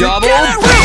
Double.